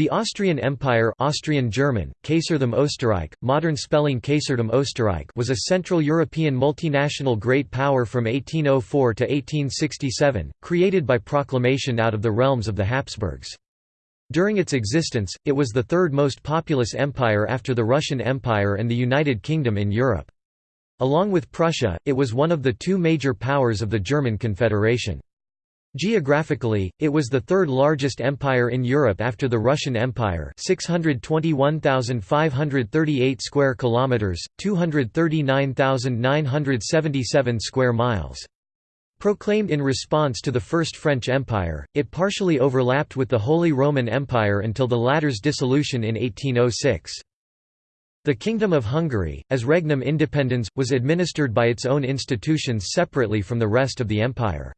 The Austrian Empire Austrian German, Kaisertum Österreich, modern spelling Kaisertum Österreich was a Central European multinational great power from 1804 to 1867, created by proclamation out of the realms of the Habsburgs. During its existence, it was the third most populous empire after the Russian Empire and the United Kingdom in Europe. Along with Prussia, it was one of the two major powers of the German Confederation. Geographically, it was the third largest empire in Europe after the Russian Empire, 621,538 square kilometers, 239,977 square miles. Proclaimed in response to the First French Empire, it partially overlapped with the Holy Roman Empire until the latter's dissolution in 1806. The Kingdom of Hungary, as regnum independens, was administered by its own institutions separately from the rest of the empire.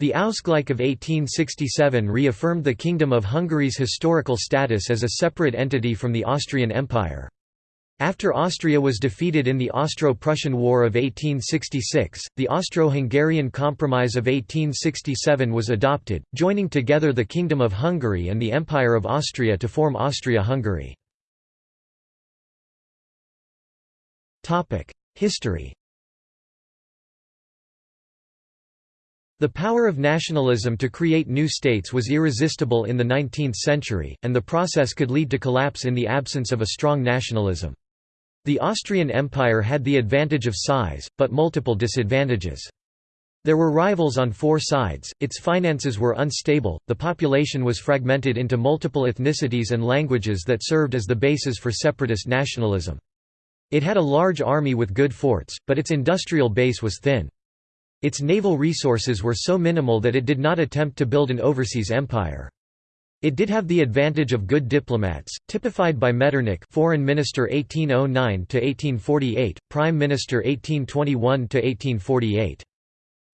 The Ausgleich of 1867 reaffirmed the Kingdom of Hungary's historical status as a separate entity from the Austrian Empire. After Austria was defeated in the Austro-Prussian War of 1866, the Austro-Hungarian Compromise of 1867 was adopted, joining together the Kingdom of Hungary and the Empire of Austria to form Austria-Hungary. History The power of nationalism to create new states was irresistible in the 19th century, and the process could lead to collapse in the absence of a strong nationalism. The Austrian Empire had the advantage of size, but multiple disadvantages. There were rivals on four sides, its finances were unstable, the population was fragmented into multiple ethnicities and languages that served as the basis for separatist nationalism. It had a large army with good forts, but its industrial base was thin. Its naval resources were so minimal that it did not attempt to build an overseas empire. It did have the advantage of good diplomats, typified by Metternich Foreign Minister 1809–1848, Prime Minister 1821–1848.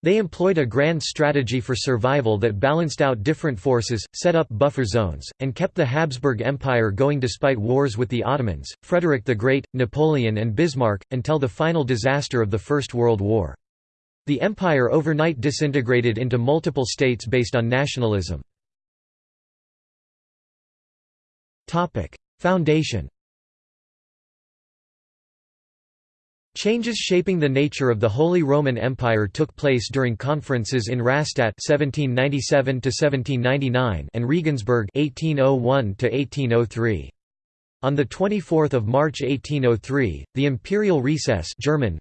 They employed a grand strategy for survival that balanced out different forces, set up buffer zones, and kept the Habsburg Empire going despite wars with the Ottomans, Frederick the Great, Napoleon and Bismarck, until the final disaster of the First World War. The empire overnight disintegrated into multiple states based on nationalism. Foundation Changes shaping the nature of the Holy Roman Empire took place during conferences in Rastatt (1797–1799) and Regensburg (1801–1803). On 24 March 1803, the imperial recess German,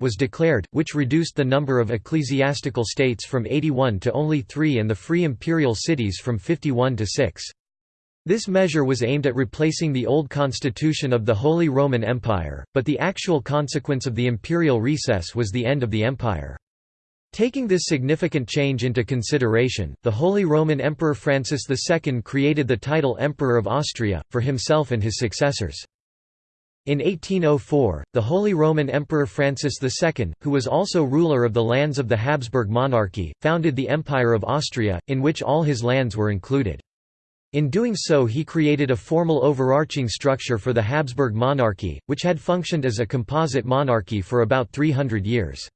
was declared, which reduced the number of ecclesiastical states from 81 to only three and the free imperial cities from 51 to 6. This measure was aimed at replacing the old constitution of the Holy Roman Empire, but the actual consequence of the imperial recess was the end of the empire. Taking this significant change into consideration, the Holy Roman Emperor Francis II created the title Emperor of Austria, for himself and his successors. In 1804, the Holy Roman Emperor Francis II, who was also ruler of the lands of the Habsburg monarchy, founded the Empire of Austria, in which all his lands were included. In doing so he created a formal overarching structure for the Habsburg monarchy, which had functioned as a composite monarchy for about 300 years.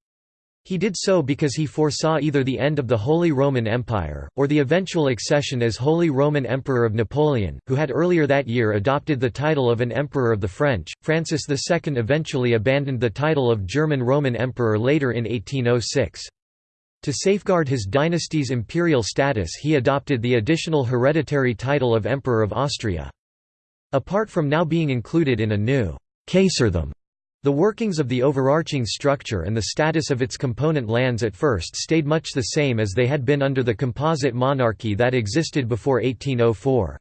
He did so because he foresaw either the end of the Holy Roman Empire, or the eventual accession as Holy Roman Emperor of Napoleon, who had earlier that year adopted the title of an Emperor of the French. Francis II eventually abandoned the title of German Roman Emperor later in 1806. To safeguard his dynasty's imperial status he adopted the additional hereditary title of Emperor of Austria. Apart from now being included in a new Kaisertum the workings of the overarching structure and the status of its component lands at first stayed much the same as they had been under the composite monarchy that existed before 1804.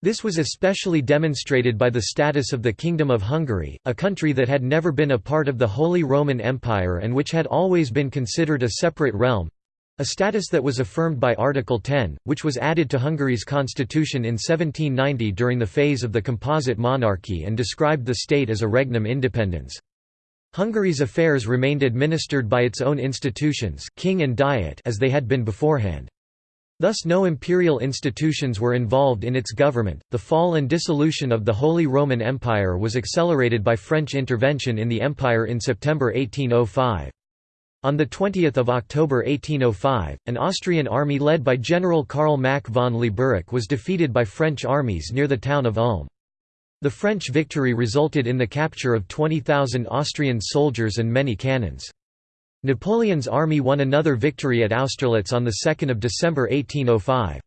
This was especially demonstrated by the status of the Kingdom of Hungary, a country that had never been a part of the Holy Roman Empire and which had always been considered a separate realm, a status that was affirmed by Article 10, which was added to Hungary's constitution in 1790 during the phase of the composite monarchy and described the state as a regnum independens. Hungary's affairs remained administered by its own institutions king and diet as they had been beforehand. Thus no imperial institutions were involved in its government. The fall and dissolution of the Holy Roman Empire was accelerated by French intervention in the empire in September 1805. On 20 October 1805, an Austrian army led by General Karl Mack von Lieberich was defeated by French armies near the town of Ulm. The French victory resulted in the capture of 20,000 Austrian soldiers and many cannons. Napoleon's army won another victory at Austerlitz on 2 December 1805.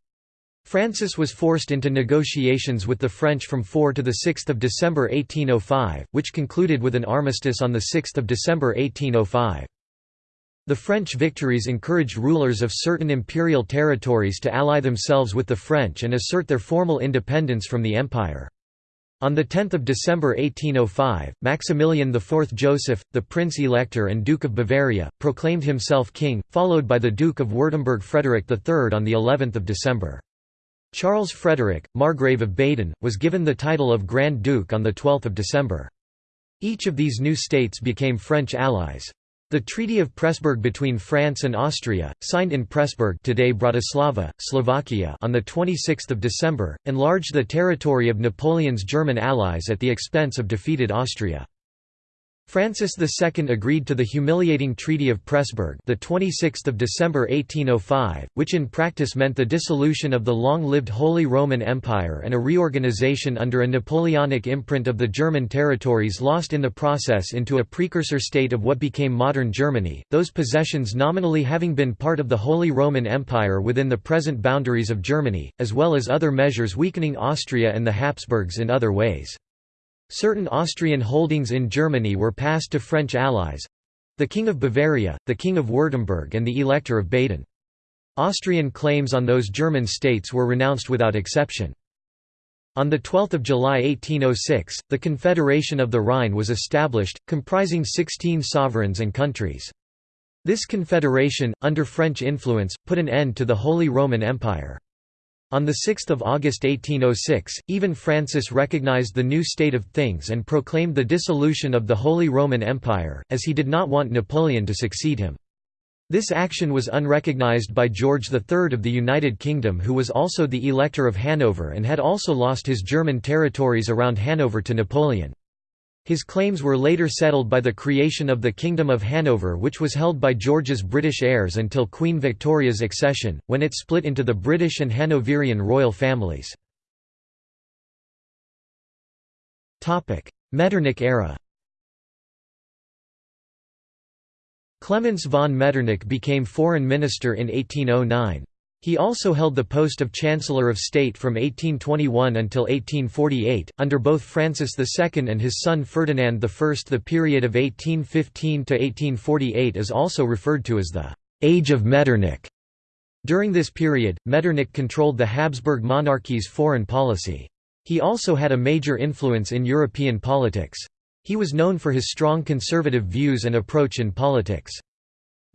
Francis was forced into negotiations with the French from 4 to 6 December 1805, which concluded with an armistice on 6 December 1805. The French victories encouraged rulers of certain imperial territories to ally themselves with the French and assert their formal independence from the empire. On 10 December 1805, Maximilian IV Joseph, the Prince-Elector and Duke of Bavaria, proclaimed himself king, followed by the Duke of Württemberg Frederick III on of December. Charles Frederick, Margrave of Baden, was given the title of Grand Duke on 12 December. Each of these new states became French allies. The Treaty of Pressburg between France and Austria, signed in Pressburg today Bratislava, Slovakia on 26 December, enlarged the territory of Napoleon's German allies at the expense of defeated Austria. Francis II agreed to the humiliating Treaty of Pressburg the 26th of December 1805, which in practice meant the dissolution of the long-lived Holy Roman Empire and a reorganization under a Napoleonic imprint of the German territories lost in the process into a precursor state of what became modern Germany, those possessions nominally having been part of the Holy Roman Empire within the present boundaries of Germany, as well as other measures weakening Austria and the Habsburgs in other ways. Certain Austrian holdings in Germany were passed to French allies—the King of Bavaria, the King of Württemberg and the Elector of Baden. Austrian claims on those German states were renounced without exception. On 12 July 1806, the Confederation of the Rhine was established, comprising 16 sovereigns and countries. This confederation, under French influence, put an end to the Holy Roman Empire. On 6 August 1806, even Francis recognized the new state of things and proclaimed the dissolution of the Holy Roman Empire, as he did not want Napoleon to succeed him. This action was unrecognized by George III of the United Kingdom who was also the Elector of Hanover and had also lost his German territories around Hanover to Napoleon. His claims were later settled by the creation of the Kingdom of Hanover which was held by George's British heirs until Queen Victoria's accession, when it split into the British and Hanoverian royal families. Metternich era Clemens von Metternich became foreign minister in 1809. He also held the post of Chancellor of State from 1821 until 1848, under both Francis II and his son Ferdinand I. The period of 1815 to 1848 is also referred to as the «Age of Metternich». During this period, Metternich controlled the Habsburg monarchy's foreign policy. He also had a major influence in European politics. He was known for his strong conservative views and approach in politics.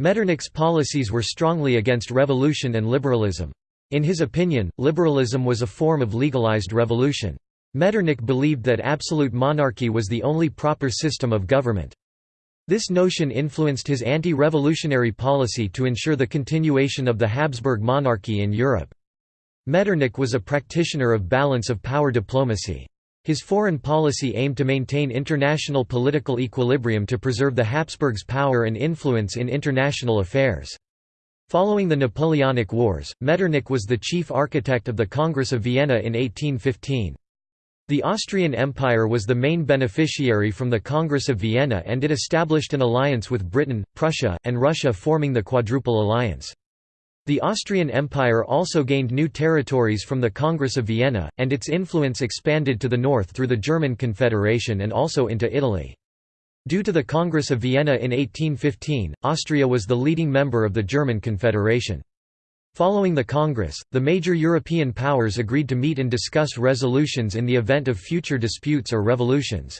Metternich's policies were strongly against revolution and liberalism. In his opinion, liberalism was a form of legalized revolution. Metternich believed that absolute monarchy was the only proper system of government. This notion influenced his anti-revolutionary policy to ensure the continuation of the Habsburg monarchy in Europe. Metternich was a practitioner of balance of power diplomacy. His foreign policy aimed to maintain international political equilibrium to preserve the Habsburgs' power and influence in international affairs. Following the Napoleonic Wars, Metternich was the chief architect of the Congress of Vienna in 1815. The Austrian Empire was the main beneficiary from the Congress of Vienna and it established an alliance with Britain, Prussia, and Russia forming the Quadruple Alliance. The Austrian Empire also gained new territories from the Congress of Vienna, and its influence expanded to the north through the German Confederation and also into Italy. Due to the Congress of Vienna in 1815, Austria was the leading member of the German Confederation. Following the Congress, the major European powers agreed to meet and discuss resolutions in the event of future disputes or revolutions.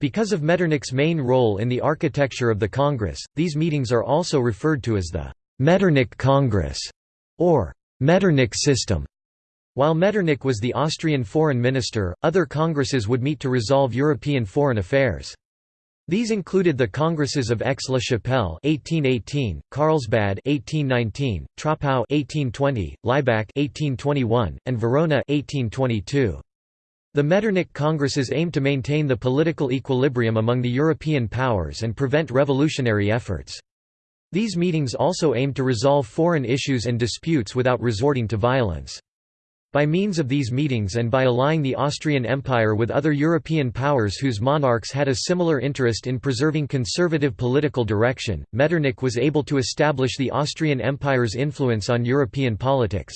Because of Metternich's main role in the architecture of the Congress, these meetings are also referred to as the Metternich Congress, or Metternich system. While Metternich was the Austrian foreign minister, other congresses would meet to resolve European foreign affairs. These included the Congresses of Aix-la-Chapelle (1818), Carlsbad (1819), Troppau (1820), Laibach (1821), and Verona (1822). The Metternich Congresses aimed to maintain the political equilibrium among the European powers and prevent revolutionary efforts. These meetings also aimed to resolve foreign issues and disputes without resorting to violence. By means of these meetings and by allying the Austrian Empire with other European powers whose monarchs had a similar interest in preserving conservative political direction, Metternich was able to establish the Austrian Empire's influence on European politics.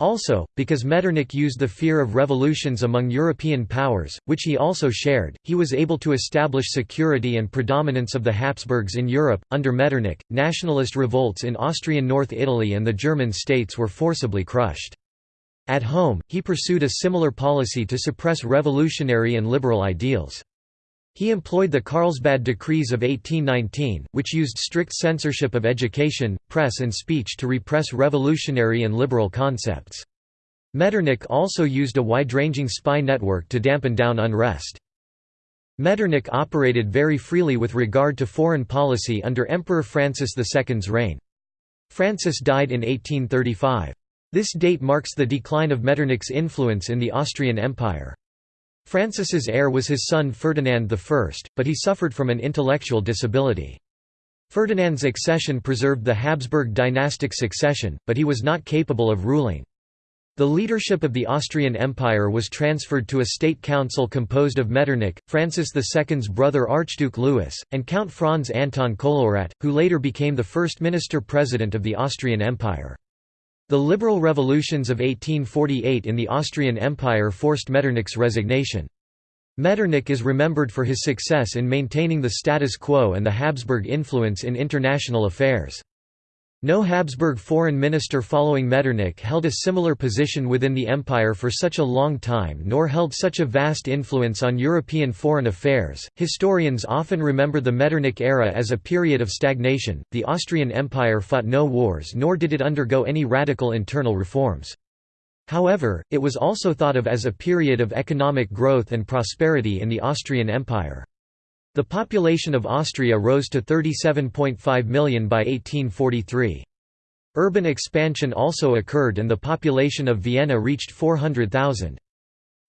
Also, because Metternich used the fear of revolutions among European powers, which he also shared, he was able to establish security and predominance of the Habsburgs in Europe. Under Metternich, nationalist revolts in Austrian North Italy and the German states were forcibly crushed. At home, he pursued a similar policy to suppress revolutionary and liberal ideals. He employed the Carlsbad Decrees of 1819, which used strict censorship of education, press and speech to repress revolutionary and liberal concepts. Metternich also used a wide-ranging spy network to dampen down unrest. Metternich operated very freely with regard to foreign policy under Emperor Francis II's reign. Francis died in 1835. This date marks the decline of Metternich's influence in the Austrian Empire. Francis's heir was his son Ferdinand I, but he suffered from an intellectual disability. Ferdinand's accession preserved the Habsburg dynastic succession, but he was not capable of ruling. The leadership of the Austrian Empire was transferred to a state council composed of Metternich, Francis II's brother Archduke Louis, and Count Franz Anton Kollowrat, who later became the first minister-president of the Austrian Empire. The liberal revolutions of 1848 in the Austrian Empire forced Metternich's resignation. Metternich is remembered for his success in maintaining the status quo and the Habsburg influence in international affairs. No Habsburg foreign minister following Metternich held a similar position within the empire for such a long time nor held such a vast influence on European foreign affairs. Historians often remember the Metternich era as a period of stagnation. The Austrian Empire fought no wars nor did it undergo any radical internal reforms. However, it was also thought of as a period of economic growth and prosperity in the Austrian Empire. The population of Austria rose to 37.5 million by 1843. Urban expansion also occurred and the population of Vienna reached 400,000.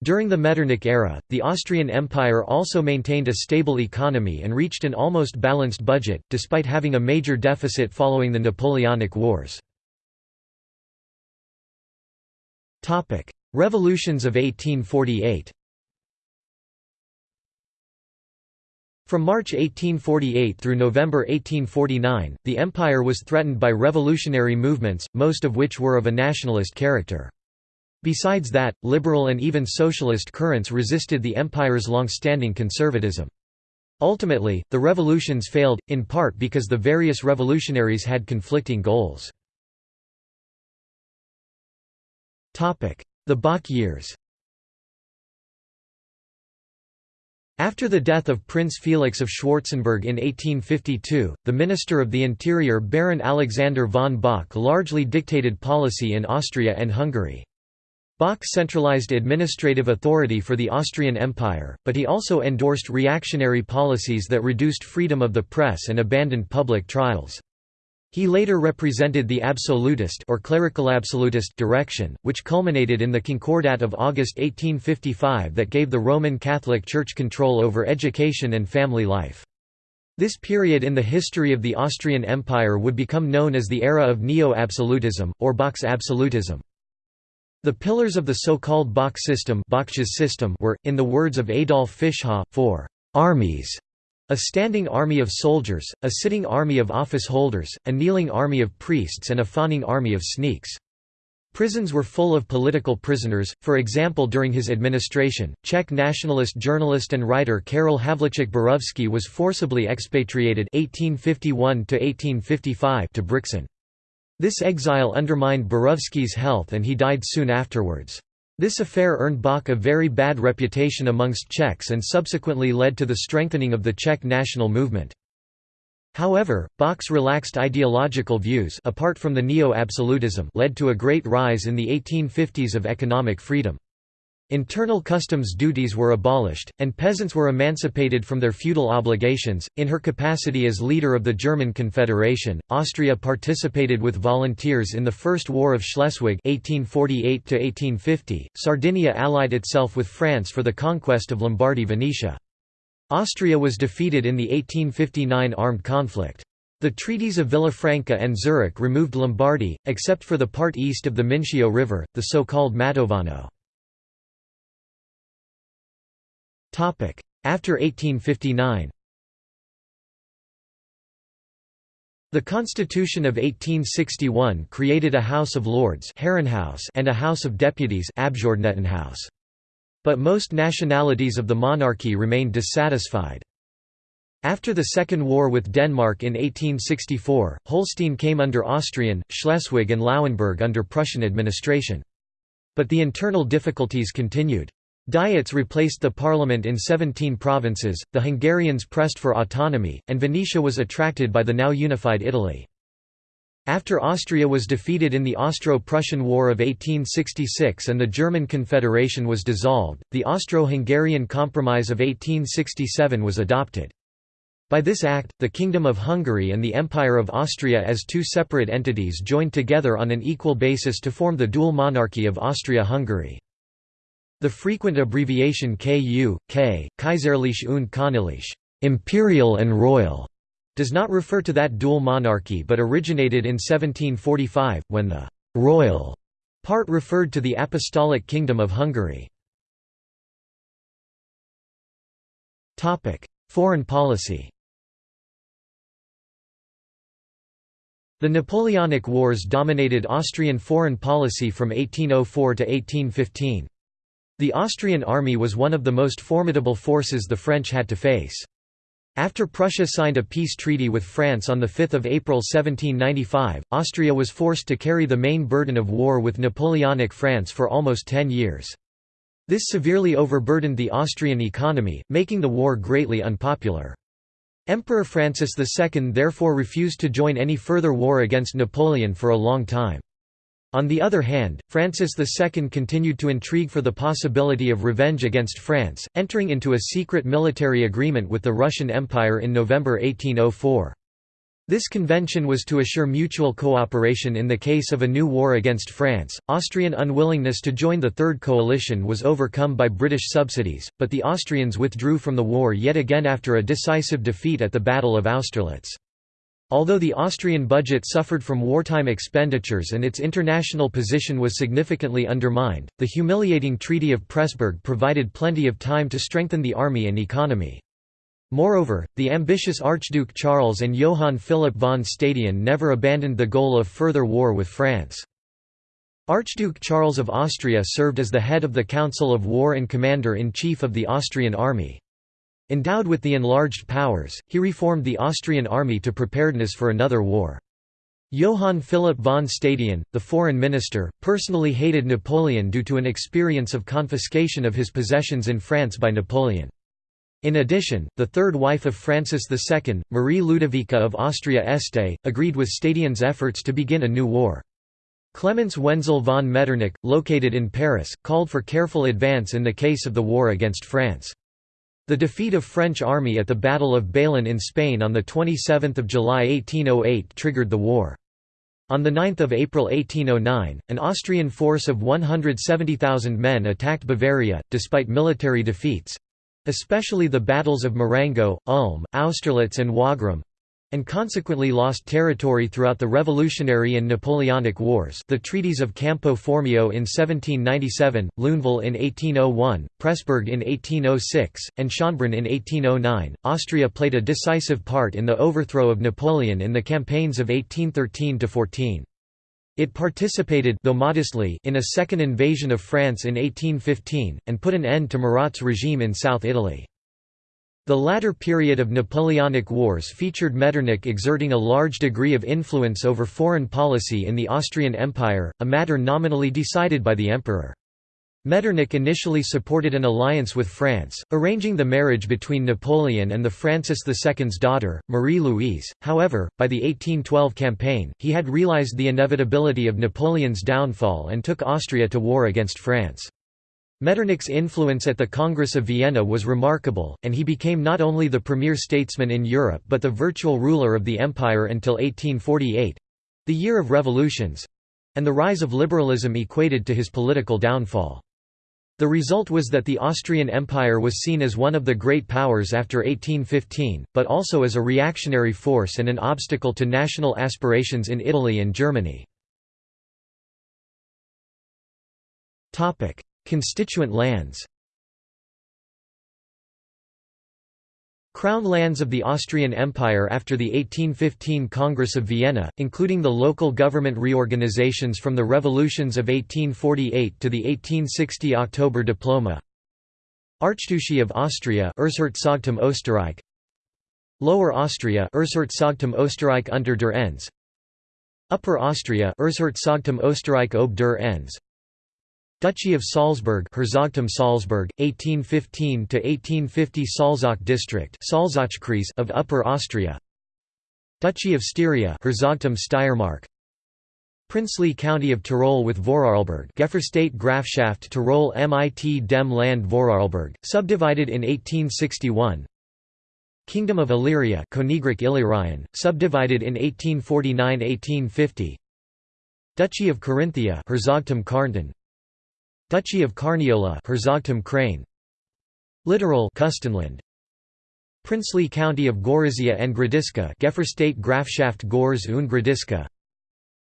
During the Metternich era, the Austrian Empire also maintained a stable economy and reached an almost balanced budget, despite having a major deficit following the Napoleonic Wars. Revolutions of 1848 From March 1848 through November 1849, the empire was threatened by revolutionary movements, most of which were of a nationalist character. Besides that, liberal and even socialist currents resisted the empire's long-standing conservatism. Ultimately, the revolutions failed, in part because the various revolutionaries had conflicting goals. The Bach years After the death of Prince Felix of Schwarzenberg in 1852, the Minister of the Interior Baron Alexander von Bach largely dictated policy in Austria and Hungary. Bach centralized administrative authority for the Austrian Empire, but he also endorsed reactionary policies that reduced freedom of the press and abandoned public trials. He later represented the absolutist or clerical absolutist direction, which culminated in the Concordat of August 1855 that gave the Roman Catholic Church control over education and family life. This period in the history of the Austrian Empire would become known as the era of neo-absolutism, or Bach's absolutism. The pillars of the so-called Bach system, system were, in the words of Adolf Fischhoff, four armies a standing army of soldiers, a sitting army of office holders, a kneeling army of priests and a fawning army of sneaks. Prisons were full of political prisoners, for example during his administration, Czech nationalist journalist and writer Karel Havlíček Borovský was forcibly expatriated 1851 to Brixen. This exile undermined Borovský's health and he died soon afterwards. This affair earned Bach a very bad reputation amongst Czechs and subsequently led to the strengthening of the Czech national movement. However, Bach's relaxed ideological views apart from the neo-absolutism led to a great rise in the 1850s of economic freedom. Internal customs duties were abolished, and peasants were emancipated from their feudal obligations. In her capacity as leader of the German Confederation, Austria participated with volunteers in the First War of Schleswig (1848–1850). Sardinia allied itself with France for the conquest of Lombardy Venetia. Austria was defeated in the 1859 armed conflict. The treaties of Villafranca and Zurich removed Lombardy, except for the part east of the Mincio River, the so-called Mantovano. After 1859 The Constitution of 1861 created a House of Lords and a House of Deputies But most nationalities of the monarchy remained dissatisfied. After the Second War with Denmark in 1864, Holstein came under Austrian, Schleswig and Lauenburg under Prussian administration. But the internal difficulties continued. Diets replaced the parliament in 17 provinces, the Hungarians pressed for autonomy, and Venetia was attracted by the now unified Italy. After Austria was defeated in the Austro-Prussian War of 1866 and the German Confederation was dissolved, the Austro-Hungarian Compromise of 1867 was adopted. By this act, the Kingdom of Hungary and the Empire of Austria as two separate entities joined together on an equal basis to form the dual monarchy of Austria-Hungary. The frequent abbreviation KU, K, Kaiserlich und Königlich imperial and royal", does not refer to that dual monarchy but originated in 1745, when the «royal» part referred to the Apostolic Kingdom of Hungary. Foreign policy The Napoleonic Wars dominated Austrian foreign policy from 1804 to 1815. The Austrian army was one of the most formidable forces the French had to face. After Prussia signed a peace treaty with France on 5 April 1795, Austria was forced to carry the main burden of war with Napoleonic France for almost ten years. This severely overburdened the Austrian economy, making the war greatly unpopular. Emperor Francis II therefore refused to join any further war against Napoleon for a long time. On the other hand, Francis II continued to intrigue for the possibility of revenge against France, entering into a secret military agreement with the Russian Empire in November 1804. This convention was to assure mutual cooperation in the case of a new war against France. Austrian unwillingness to join the Third Coalition was overcome by British subsidies, but the Austrians withdrew from the war yet again after a decisive defeat at the Battle of Austerlitz. Although the Austrian budget suffered from wartime expenditures and its international position was significantly undermined, the humiliating Treaty of Pressburg provided plenty of time to strengthen the army and economy. Moreover, the ambitious Archduke Charles and Johann Philipp von Stadion never abandoned the goal of further war with France. Archduke Charles of Austria served as the head of the Council of War and commander-in-chief of the Austrian army. Endowed with the enlarged powers, he reformed the Austrian army to preparedness for another war. Johann Philipp von Stadion, the foreign minister, personally hated Napoleon due to an experience of confiscation of his possessions in France by Napoleon. In addition, the third wife of Francis II, Marie Ludovica of Austria-Este, agreed with Stadion's efforts to begin a new war. Clemens Wenzel von Metternich, located in Paris, called for careful advance in the case of the war against France. The defeat of French army at the Battle of Bailén in Spain on 27 July 1808 triggered the war. On 9 April 1809, an Austrian force of 170,000 men attacked Bavaria, despite military defeats—especially the battles of Marengo, Ulm, Austerlitz and Wagram, and consequently lost territory throughout the Revolutionary and Napoleonic Wars the treaties of Campo Formio in 1797, Lunéville in 1801, Pressburg in 1806, and Schönbrunn in 1809. Austria played a decisive part in the overthrow of Napoleon in the campaigns of 1813–14. It participated though modestly in a second invasion of France in 1815, and put an end to Murat's regime in South Italy. The latter period of Napoleonic Wars featured Metternich exerting a large degree of influence over foreign policy in the Austrian Empire, a matter nominally decided by the emperor. Metternich initially supported an alliance with France, arranging the marriage between Napoleon and the Francis II's daughter, Marie-Louise. However, by the 1812 campaign, he had realized the inevitability of Napoleon's downfall and took Austria to war against France. Metternich's influence at the Congress of Vienna was remarkable, and he became not only the premier statesman in Europe but the virtual ruler of the empire until 1848—the year of revolutions—and the rise of liberalism equated to his political downfall. The result was that the Austrian Empire was seen as one of the great powers after 1815, but also as a reactionary force and an obstacle to national aspirations in Italy and Germany. Constituent lands. Crown lands of the Austrian Empire after the 1815 Congress of Vienna, including the local government reorganizations from the revolutions of 1848 to the 1860 October Diploma. Archduchy of Austria Erzherzogtum Österreich. Lower Austria Erzherzogtum Österreich unter der Enns. Upper Austria Erzherzogtum Österreich ob der Enns Duchy of Salzburg Herzogtum Salzburg 1815 to 1850 Salzach district Salzachkreis of Upper Austria. Duchy of Styria Herzogtum Steiermark. Princely County of Tyrol with Vorarlberg Gefürstete Grafschaft Tyrol mit dem Land Vorarlberg subdivided in 1861 Kingdom of Illyria Königreich Illyrien subdivided in 1849-1850 Duchy of Carinthia Herzogtum Kärnten Duchy of Carniola Herzogtum Krain. Littoral Kustenland Princely County of Gorizia and Gradiska Gefürstete Grafschaft Görz und Gradiska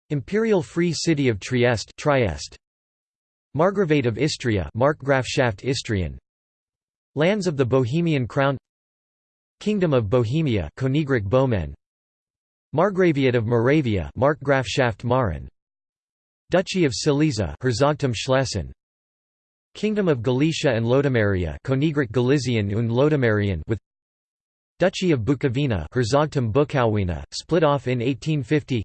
Imperial Free City of Trieste Trieste. Margravate of Istria Markgrafschaft Istrien. Lands of the Bohemian Crown. Kingdom of Bohemia Königreich Böhmen Margraviate of Moravia Markgrafschaft Mähren Duchy of Silesia Herzogtum Schlesien Kingdom of Galicia and Lodomeria Königreich Galizien und Lodomerien with Duchy of Bukovina Herzogtum Bukowina, split off in 1850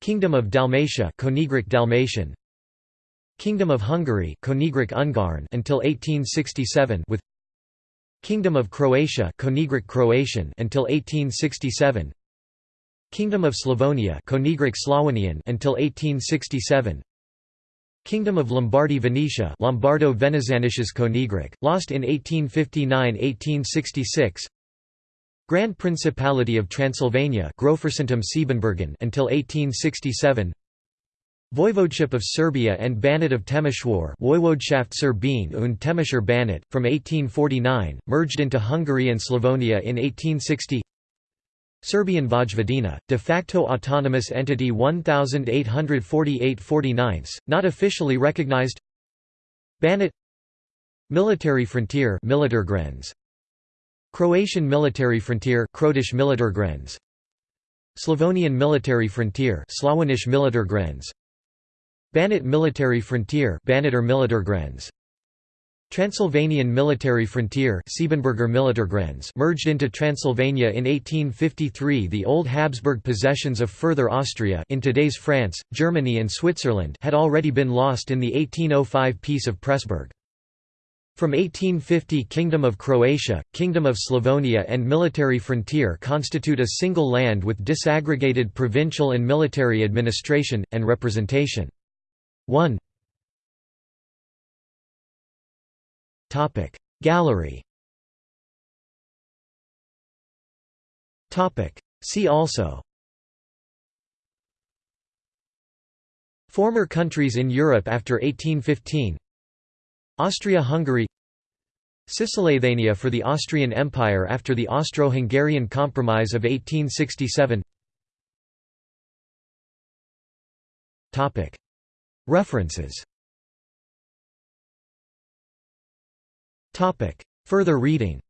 Kingdom of Dalmatia Königreich Dalmatien. Kingdom of Hungary Königreich Ungarn until 1867 with Kingdom of Croatia Königreich Kroatien until 1867 Kingdom of Slavonia Königreich Slawonien until 1867 Kingdom of Lombardy Venetia Lombardo Venezianisches Königreich, lost in 1859–1866 Grand Principality of Transylvania until 1867 Voivodeship of Serbia and Banat of Temeshwar Woiwodschaft Serbien und Temeschwar Banat, from 1849, merged into Hungary and Slavonia in 1860 Serbian Vojvodina, de facto autonomous entity 1848–49, not officially recognized. Banat. Military frontier Croatian military frontier Slavonian military frontier Slavonish Banat military frontier Transylvanian military frontier merged into Transylvania in 1853 The old Habsburg possessions of further Austria in today's France, Germany and Switzerland had already been lost in the 1805 Peace of Pressburg. From 1850 Kingdom of Croatia, Kingdom of Slavonia and military frontier constitute a single land with disaggregated provincial and military administration, and representation. 1 Gallery. See also. Former countries in Europe after 1815 Austria-Hungary. Cisleithania for the Austrian Empire after the Austro-Hungarian Compromise of 1867 References Further reading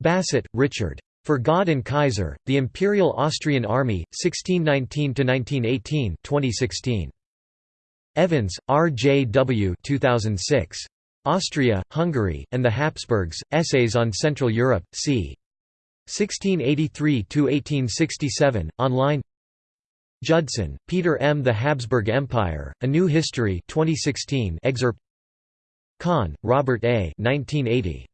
Bassett, Richard. For God and Kaiser, The Imperial Austrian Army, 1619–1918 2016. Evans, R. J. W. 2006. Austria, Hungary, and the Habsburgs, Essays on Central Europe, c. 1683–1867, online Judson, Peter M. The Habsburg Empire, A New History 2016 excerpt Kahn, Robert A. 1980.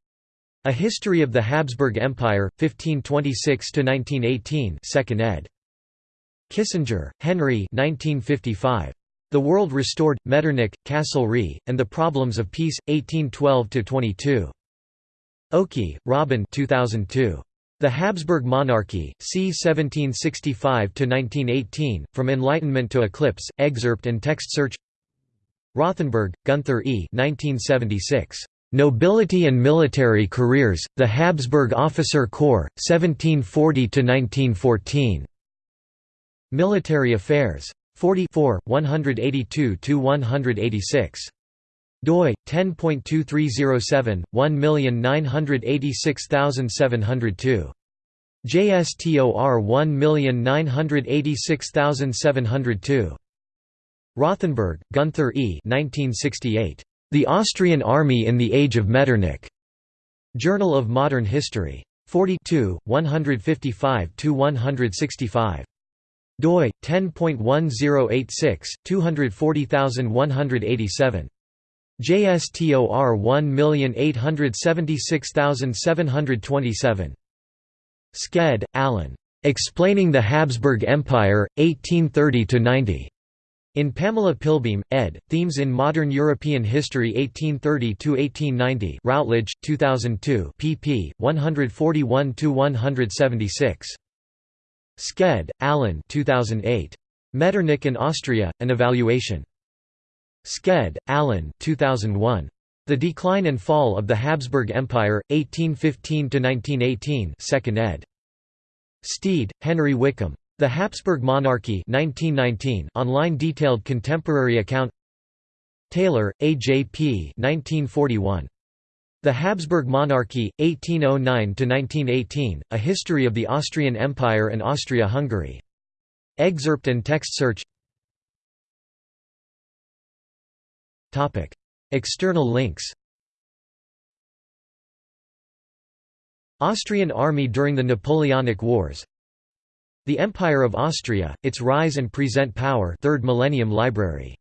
A History of the Habsburg Empire, 1526–1918 2nd ed. Kissinger, Henry 1955. The World Restored, Metternich, Castlereagh, and the Problems of Peace, 1812–22. Okey, Robin 2002. The Habsburg Monarchy, c. 1765–1918, From Enlightenment to Eclipse, excerpt and text search Rothenberg, Gunther E. 1976. Nobility and Military Careers, The Habsburg Officer Corps, 1740–1914. Military Affairs. 44 182–186 doi 10.2307 1986702 JSTOR 1986702 Rothenberg, Gunther E. 1968. The Austrian Army in the Age of Metternich. Journal of Modern History. 42, 155–165 doi 10.1086 240187 JSTOR 1876727 Sked, Alan. Explaining the Habsburg Empire, 1830–90. In Pamela Pilbeam, ed., Themes in Modern European History 1830–1890 Routledge, 2002 pp. 141–176. Sked, Alan 2008. Metternich and Austria, An Evaluation. Sked, Alan 2001. The Decline and Fall of the Habsburg Empire, 1815–1918 2nd ed. Steed, Henry Wickham. The Habsburg Monarchy 1919 online detailed contemporary account Taylor, A. J. P. 1941. The Habsburg Monarchy, 1809–1918, A History of the Austrian Empire and Austria-Hungary. Excerpt and text search External links Austrian army during the Napoleonic Wars The Empire of Austria, Its Rise and Present Power 3rd Millennium Library